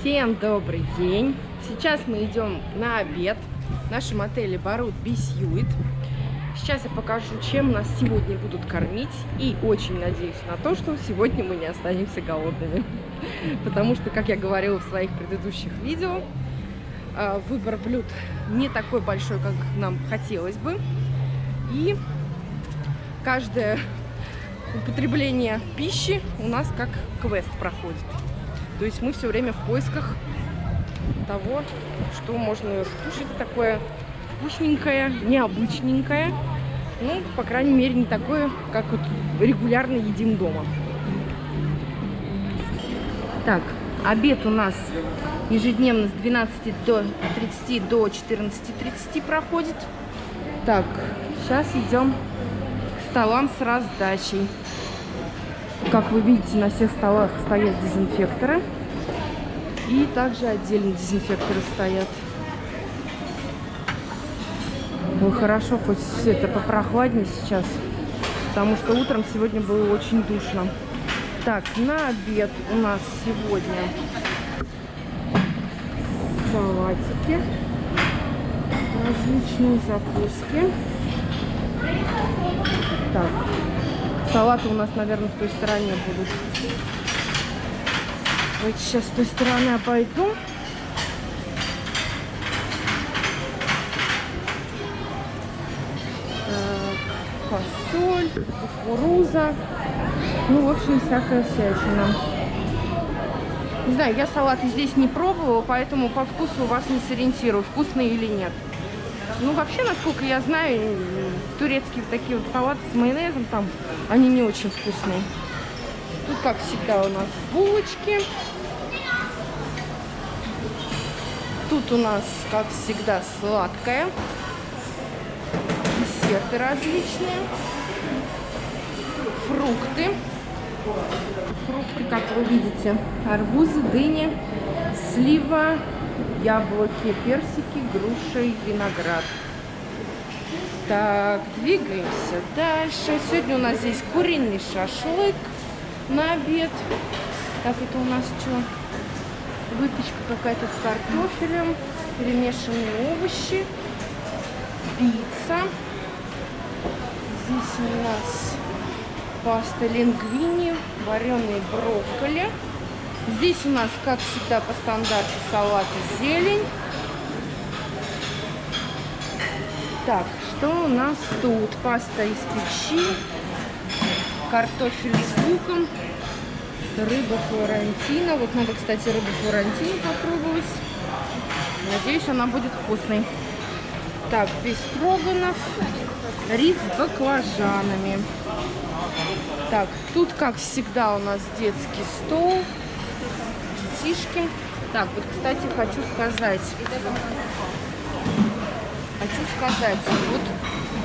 Всем добрый день! Сейчас мы идем на обед в нашем отеле Барут Бисьюит. Сейчас я покажу, чем нас сегодня будут кормить. И очень надеюсь на то, что сегодня мы не останемся голодными. Потому что, как я говорила в своих предыдущих видео, а, выбор блюд не такой большой, как нам хотелось бы. И каждое употребление пищи у нас как квест проходит. То есть мы все время в поисках того, что можно скушать такое вкусненькое, необычненькое. Ну, по крайней мере, не такое, как вот регулярно едим дома. Так, обед у нас ежедневно с 12 до 30 до 14.30 проходит. Так, сейчас идем к столам с раздачей. Как вы видите, на всех столах стоят дезинфекторы. И также отдельно дезинфекторы стоят. Ну, хорошо, хоть все это попрохладнее сейчас. Потому что утром сегодня было очень душно. Так, на обед у нас сегодня салатики, различные закуски. Так, Салаты у нас, наверное, в той стороне будут. Давайте сейчас с той стороны обойду. Так, фасоль, кукуруза. Ну, в общем, всякая всячина. Не знаю, я салаты здесь не пробовала, поэтому по вкусу вас не сориентирую, вкусные или нет. Ну, вообще, насколько я знаю, турецкие вот такие вот салаты с майонезом, там, они не очень вкусные. Тут, как всегда, у нас булочки. Тут у нас, как всегда, сладкое. Десерты различные. Фрукты. Фрукты, как вы видите, арбузы, дыни, слива, яблоки, персики, груша и виноград. Так, двигаемся дальше. Сегодня у нас здесь куриный шашлык на обед. Так, это у нас что? Выпечка какая-то с картофелем, перемешанные овощи, пицца. Здесь у нас паста лингвини, вареные брокколи. Здесь у нас, как всегда, по стандарту салат и зелень. Так, что у нас тут? Паста из печи, картофель с луком, рыба флорентина. Вот надо, кстати, рыбу флорентину попробовать. Надеюсь, она будет вкусной. Так, бестроганов, рис с баклажанами. Так, тут, как всегда, у нас детский стол детишки. Так, вот, кстати, хочу сказать. Хочу сказать, вот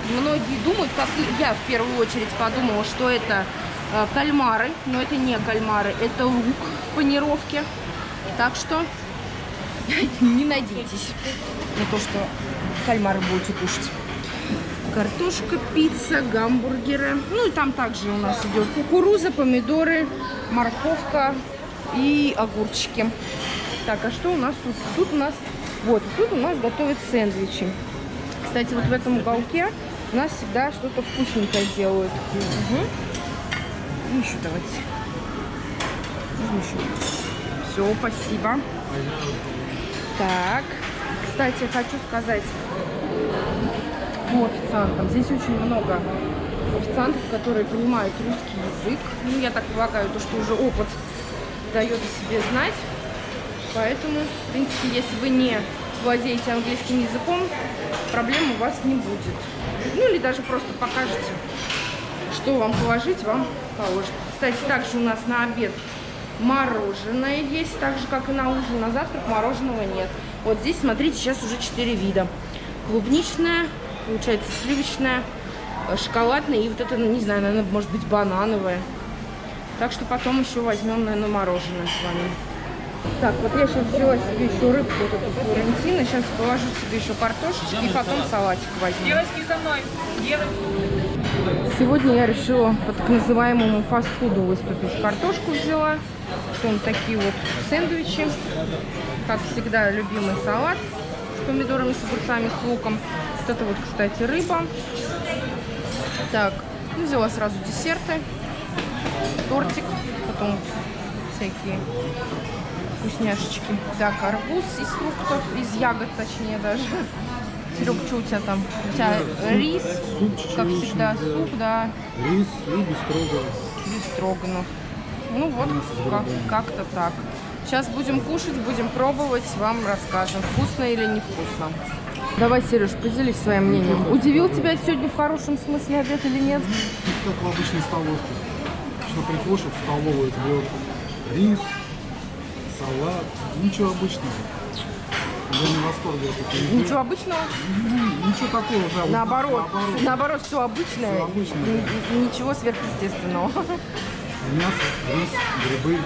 многие думают, как я в первую очередь подумала, что это э, кальмары, но это не кальмары, это лук в панировке. Так что не надейтесь на то, что кальмары будете кушать. Картошка, пицца, гамбургеры. Ну и там также у нас идет кукуруза, помидоры, морковка, и огурчики. Так, а что у нас тут? Тут у нас, вот, тут у нас готовят сэндвичи. Кстати, вот в этом уголке у нас всегда что-то вкусненькое делают. Угу. еще давайте. еще? Все, спасибо. Так, кстати, хочу сказать по официантам. Здесь очень много официантов, которые понимают русский язык. Ну, я так полагаю, то, что уже опыт дает о себе знать. Поэтому, в принципе, если вы не владеете английским языком, проблем у вас не будет. Ну, или даже просто покажете, что вам положить, вам положат. Кстати, также у нас на обед мороженое есть, так же, как и на ужин. На завтрак мороженого нет. Вот здесь, смотрите, сейчас уже 4 вида. Клубничное, получается, сливочное, шоколадное и вот это, не знаю, наверное, может быть, банановое. Так что потом еще возьмем, наверное, мороженое с вами. Так, вот я сейчас взяла себе еще рыбку, вот эту флорентину. Сейчас положу себе еще картошечки и потом салатик возьму. Девочки, за мной! Сегодня я решила по так называемому фастфуду выступить. Картошку взяла, потом такие вот сэндвичи, как всегда, любимый салат с помидорами, с огурцами, с луком. Вот это вот, кстати, рыба. Так, ну, взяла сразу десерты, тортик, потом всякие вкусняшечки. Так, арбуз из фруктов, из ягод, точнее даже. Серег, что у тебя там? У тебя рис, Суп как всегда, да. суп, да, Рис и бестроганов. без строганов. Ну вот, как- как-то так. Сейчас будем кушать, будем пробовать, вам расскажем, вкусно или невкусно. Давай, Сереж, поделись своим мнением. Удивил тебя сегодня в хорошем смысле обед или нет? Как в обычной столовке. Что приходишь в столовую, тебе вот рис, салат, ничего обычного. Я не в восторге от этой еды. Ничего обычного? Ничего такого, да. вот Наоборот, наоборот. наоборот, все обычное, Всё обычное, ничего сверхъестественного. Мясо, рис, грибы.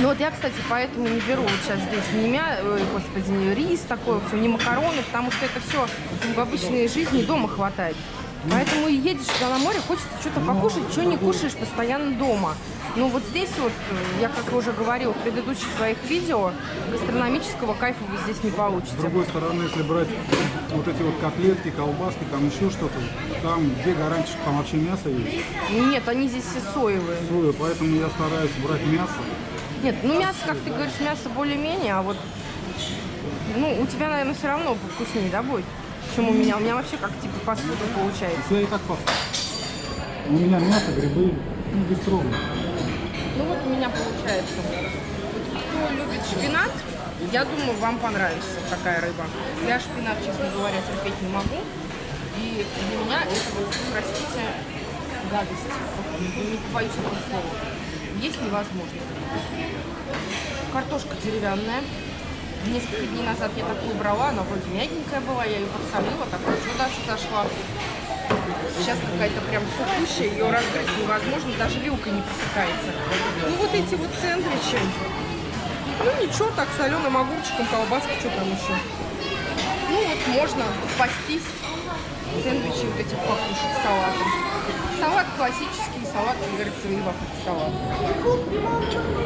Ну вот я, кстати, поэтому не беру вот сейчас здесь ни мя... ой, господи, ни рис такой, все, ни макароны, потому что это все в обычной жизни дома хватает. Поэтому и едешь туда на море, хочется что-то покушать, что не кушаешь постоянно дома. Ну вот здесь вот, э, я как уже говорила в предыдущих своих видео, гастрономического кайфа вы здесь не С получите. другой стороны, если брать вот эти вот котлетки, колбаски, там еще что-то, там где гарантия, что там вообще мясо есть? Нет, они здесь все соевые. Соя, поэтому я стараюсь брать мясо. Нет, ну мясо, как ты говоришь, мясо более-менее, а вот, ну, у тебя, наверное, все равно вкуснее, да, будет? Чем у меня. У меня вообще как типа фастфуда получается. Я и так пас. У меня мясо, грибы, ну, бестроганов. Ну вот у меня получается. Кто любит шпинат, я думаю, вам понравится такая рыба. Я шпинат, честно говоря, терпеть не могу. И для меня это вот, простите, гадость. Не побоюсь этого слова. Есть невозможно. Картошка деревянная. Несколько дней назад я такую брала, она вроде мягенькая была, я ее подсолила, так хорошо даже зашла. Сейчас какая-то прям сухущая, ее разгрызть невозможно, даже вилкой не пресекается. Ну вот эти вот сэндвичи. Ну ничего, так соленым огурчиком, колбаска, что там еще. Ну вот можно спастись. Сэндвичи вот эти покушать салатом. Салат классический, салат, как говорится, рыба салат.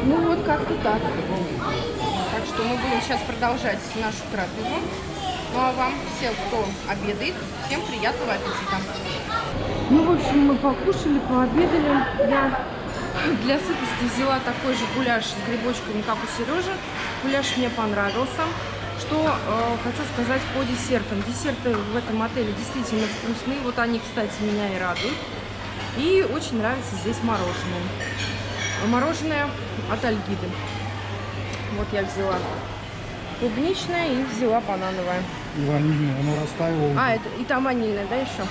Ну вот как-то так. Что мы будем сейчас продолжать нашу трапезу. Ну а вам, всем, кто обедает, всем приятного аппетита. Ну, в общем, мы покушали, пообедали. Я для сытости взяла такой же гуляш с грибочками, как у Сережи. Гуляш мне понравился. Что э, хочу сказать по десертам. Десерты в этом отеле действительно вкусные. Вот они, кстати, меня и радуют. И очень нравится здесь мороженое. Мороженое от Альгиды. Вот я взяла клубничное и взяла банановое. И ванильное, оно растаяло. А, это и там ванильное, да, еще?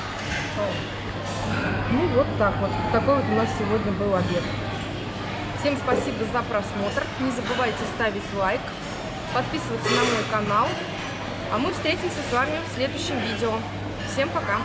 Ну, вот так вот. Такой вот у нас сегодня был обед. Всем спасибо за просмотр. Не забывайте ставить лайк, подписываться на мой канал. А мы встретимся с вами в следующем видео. Всем пока!